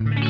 Mm-hmm.